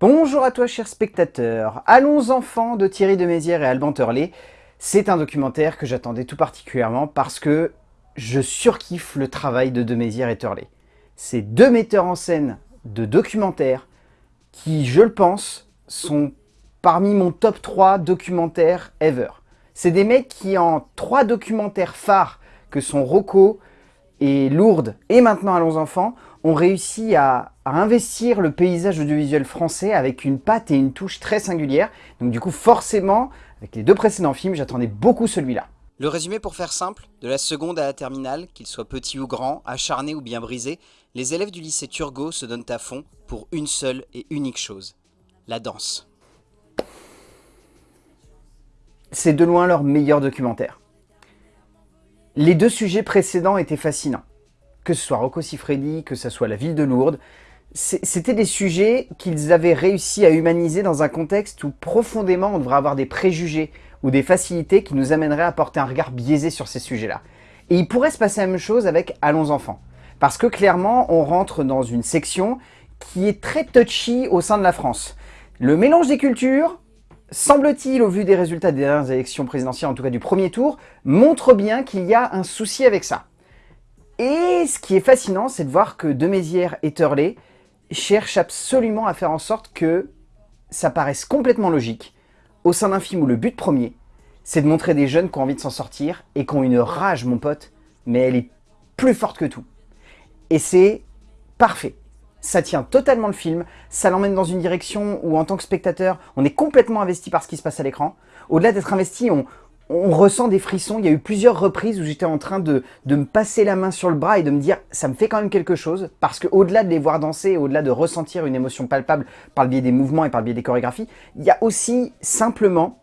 Bonjour à toi chers spectateurs, Allons enfants de Thierry de Mézières et Alban Turley. C'est un documentaire que j'attendais tout particulièrement parce que je surkiffe le travail de de Mézières et Turley. C'est deux metteurs en scène de documentaires qui, je le pense, sont parmi mon top 3 documentaires ever. C'est des mecs qui en trois documentaires phares que sont Rocco et Lourdes et maintenant Allons enfants ont réussi à, investir le paysage audiovisuel français avec une patte et une touche très singulière. Donc du coup, forcément, avec les deux précédents films, j'attendais beaucoup celui-là. Le résumé pour faire simple, de la seconde à la terminale, qu'ils soient petits ou grands, acharnés ou bien brisés, les élèves du lycée Turgot se donnent à fond pour une seule et unique chose, la danse. C'est de loin leur meilleur documentaire. Les deux sujets précédents étaient fascinants que ce soit Rocco Siffredi, que ce soit la ville de Lourdes, c'était des sujets qu'ils avaient réussi à humaniser dans un contexte où profondément on devrait avoir des préjugés ou des facilités qui nous amèneraient à porter un regard biaisé sur ces sujets-là. Et il pourrait se passer la même chose avec Allons enfants. Parce que clairement, on rentre dans une section qui est très touchy au sein de la France. Le mélange des cultures, semble-t-il, au vu des résultats des dernières élections présidentielles, en tout cas du premier tour, montre bien qu'il y a un souci avec ça. Et ce qui est fascinant, c'est de voir que Demézières et Turley cherchent absolument à faire en sorte que ça paraisse complètement logique au sein d'un film où le but premier, c'est de montrer des jeunes qui ont envie de s'en sortir et qui ont une rage, mon pote, mais elle est plus forte que tout. Et c'est parfait. Ça tient totalement le film, ça l'emmène dans une direction où en tant que spectateur, on est complètement investi par ce qui se passe à l'écran. Au-delà d'être investi, on, on ressent des frissons. Il y a eu plusieurs reprises où j'étais en train de, me passer la main sur le bras et de me dire ça me fait quand même quelque chose parce qu'au-delà de les voir danser, au-delà de ressentir une émotion palpable par le biais des mouvements et par le biais des chorégraphies, il y a aussi simplement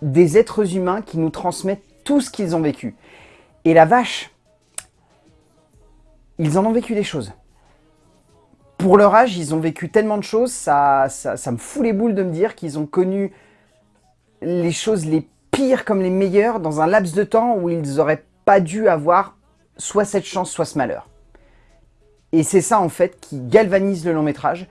des êtres humains qui nous transmettent tout ce qu'ils ont vécu. Et la vache, ils en ont vécu des choses. Pour leur âge, ils ont vécu tellement de choses, ça, ça, ça me fout les boules de me dire qu'ils ont connu les choses les comme les meilleurs dans un laps de temps où ils n'auraient pas dû avoir soit cette chance, soit ce malheur. Et c'est ça en fait qui galvanise le long métrage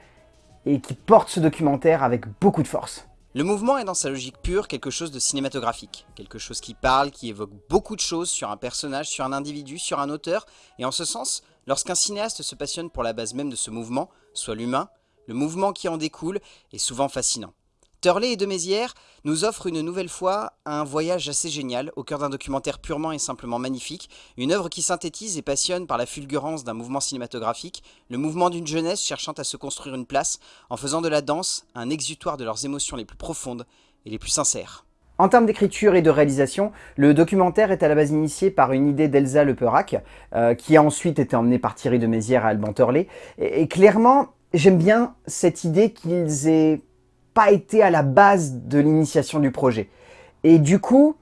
et qui porte ce documentaire avec beaucoup de force. Le mouvement est dans sa logique pure quelque chose de cinématographique, quelque chose qui parle, qui évoque beaucoup de choses sur un personnage, sur un individu, sur un auteur, et en ce sens, lorsqu'un cinéaste se passionne pour la base même de ce mouvement, soit l'humain, le mouvement qui en découle est souvent fascinant. Turley et de Mézières nous offrent une nouvelle fois un voyage assez génial au cœur d'un documentaire purement et simplement magnifique, une œuvre qui synthétise et passionne par la fulgurance d'un mouvement cinématographique, le mouvement d'une jeunesse cherchant à se construire une place en faisant de la danse un exutoire de leurs émotions les plus profondes et les plus sincères. En termes d'écriture et de réalisation, le documentaire est à la base initié par une idée d'Elsa Leperac, euh, qui a ensuite été emmenée par Thierry de Mézières et Alban Turley. et clairement, j'aime bien cette idée qu'ils aient pas été à la base de l'initiation du projet. Et du coup,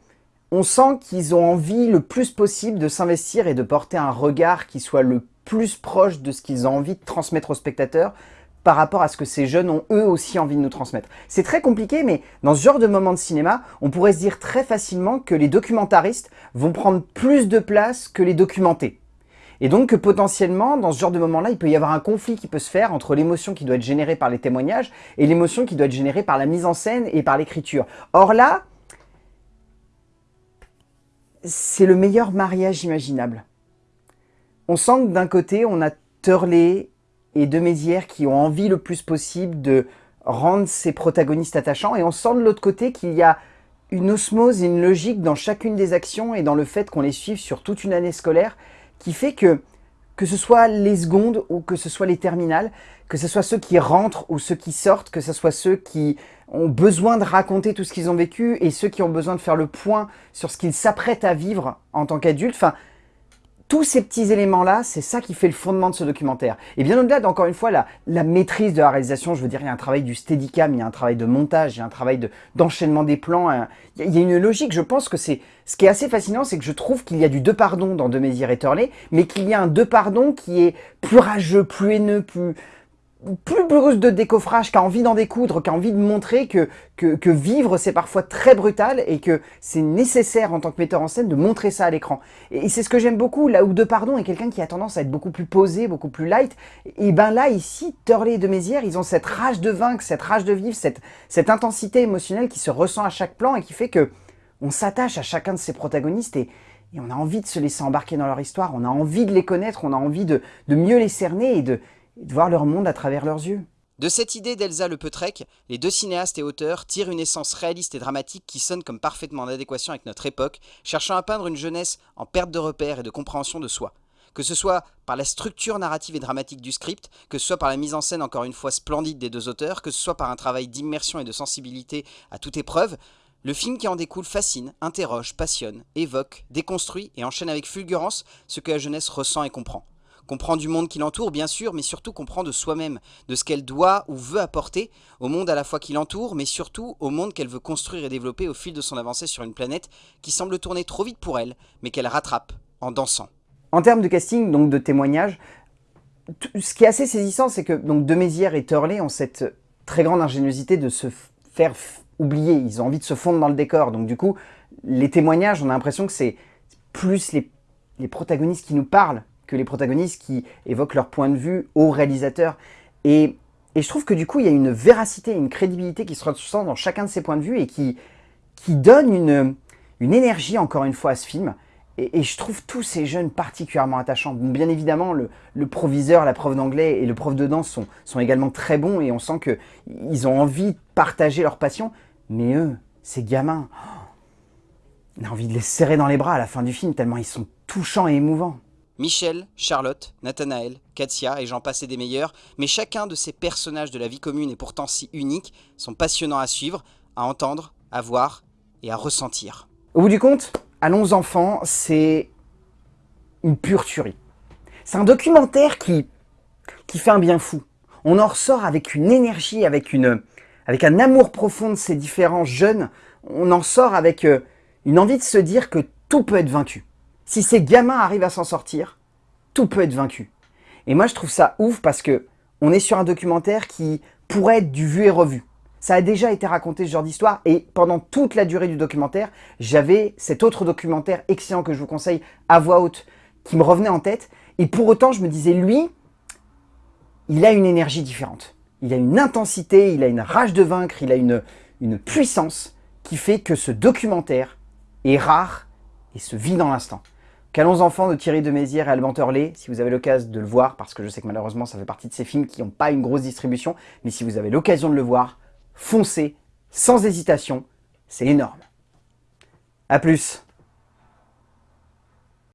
on sent qu'ils ont envie le plus possible de s'investir et de porter un regard qui soit le plus proche de ce qu'ils ont envie de transmettre aux spectateurs par rapport à ce que ces jeunes ont eux aussi envie de nous transmettre. C'est très compliqué, mais dans ce genre de moment de cinéma, on pourrait se dire très facilement que les documentaristes vont prendre plus de place que les documentés. Et donc potentiellement, dans ce genre de moment-là, il peut y avoir un conflit qui peut se faire entre l'émotion qui doit être générée par les témoignages et l'émotion qui doit être générée par la mise en scène et par l'écriture. Or là, c'est le meilleur mariage imaginable. On sent que d'un côté, on a Turley et De Mézières qui ont envie le plus possible de rendre ces protagonistes attachants, et on sent de l'autre côté qu'il y a une osmose et une logique dans chacune des actions et dans le fait qu'on les suive sur toute une année scolaire qui fait que, que ce soit les secondes ou que ce soit les terminales, que ce soit ceux qui rentrent ou ceux qui sortent, que ce soit ceux qui ont besoin de raconter tout ce qu'ils ont vécu et ceux qui ont besoin de faire le point sur ce qu'ils s'apprêtent à vivre en tant qu'adultes. Enfin, tous ces petits éléments-là, c'est ça qui fait le fondement de ce documentaire. Et bien au-delà d'encore une fois la, la, maîtrise de la réalisation, je veux dire, il y a un travail du steadicam, il y a un travail de montage, il y a un travail d'enchaînement des plans, il y, a, une logique, je pense que c'est... Ce qui est assez fascinant, c'est que je trouve qu'il y a du deux pardon dans De Mézières et Turley, mais qu'il y a un deux pardon qui est plus rageux, plus haineux, plus plus brusque de décoffrage, qui a envie d'en découdre, qui a envie de montrer que, que, vivre c'est parfois très brutal et que c'est nécessaire en tant que metteur en scène de montrer ça à l'écran. Et, c'est ce que j'aime beaucoup, là où De Pardon est quelqu'un qui a tendance à être beaucoup plus posé, beaucoup plus light, et ben là ici, Turley et De Mézières, ils ont cette rage de vaincre, cette rage de vivre, cette, cette intensité émotionnelle qui se ressent à chaque plan et qui fait que on s'attache à chacun de ces protagonistes et, et on a envie de se laisser embarquer dans leur histoire, on a envie de les connaître, on a envie de, de mieux les cerner et de, de voir leur monde à travers leurs yeux. De cette idée d'Elsa Le Peutrec, les deux cinéastes et auteurs tirent une essence réaliste et dramatique qui sonne comme parfaitement en adéquation avec notre époque, cherchant à peindre une jeunesse en perte de repères et de compréhension de soi. Que ce soit par la structure narrative et dramatique du script, que ce soit par la mise en scène encore une fois splendide des deux auteurs, que ce soit par un travail d'immersion et de sensibilité à toute épreuve, le film qui en découle fascine, interroge, passionne, évoque, déconstruit et enchaîne avec fulgurance ce que la jeunesse ressent et comprend comprend du monde qui l'entoure, bien sûr, mais surtout comprend de soi-même, de ce qu'elle doit ou veut apporter au monde à la fois qui l'entoure, mais surtout au monde qu'elle veut construire et développer au fil de son avancée sur une planète qui semble tourner trop vite pour elle, mais qu'elle rattrape en dansant. En termes de casting, donc de témoignages, ce qui est assez saisissant, c'est que donc et Turley ont cette très grande ingéniosité de se faire oublier. Ils ont envie de se fondre dans le décor. Donc du coup, les témoignages, on a l'impression que c'est plus les protagonistes qui nous parlent que les protagonistes qui évoquent leur point de vue au réalisateur. Et, je trouve que du coup, il y a une véracité, une crédibilité qui se ressent dans chacun de ces points de vue et qui, qui donne une, une énergie, encore une fois, à ce film. Et, je trouve tous ces jeunes particulièrement attachants. bien évidemment, le, le, proviseur, la prof d'anglais et le prof de danse sont, sont également très bons et on sent qu'ils ont envie de partager leur passion. Mais eux, ces gamins, oh, on a envie de les serrer dans les bras à la fin du film tellement ils sont touchants et émouvants. Michel, Charlotte, Nathanaël, Katia et j'en passais des meilleurs, mais chacun de ces personnages de la vie commune et pourtant si uniques sont passionnants à suivre, à entendre, à voir et à ressentir. Au bout du compte, Allons enfants, c'est une pure tuerie. C'est un documentaire qui, qui fait un bien fou. On en ressort avec une énergie, avec, une, avec un amour profond de ces différents jeunes. On en sort avec euh, une envie de se dire que tout peut être vaincu. Si ces gamins arrivent à s'en sortir, tout peut être vaincu. Et moi, je trouve ça ouf parce que on est sur un documentaire qui pourrait être du vu et revu. Ça a déjà été raconté ce genre d'histoire et pendant toute la durée du documentaire, j'avais cet autre documentaire excellent que je vous conseille à voix haute qui me revenait en tête. Et pour autant, je me disais, lui, il a une énergie différente. Il a une intensité, il a une rage de vaincre, il a une, une puissance qui fait que ce documentaire est rare et se vit dans l'instant. Calons enfants de Thierry de Mézières et Alban Turley, si vous avez l'occasion de le voir, parce que je sais que malheureusement ça fait partie de ces films qui n'ont pas une grosse distribution, mais si vous avez l'occasion de le voir, foncez, sans hésitation, c'est énorme. A plus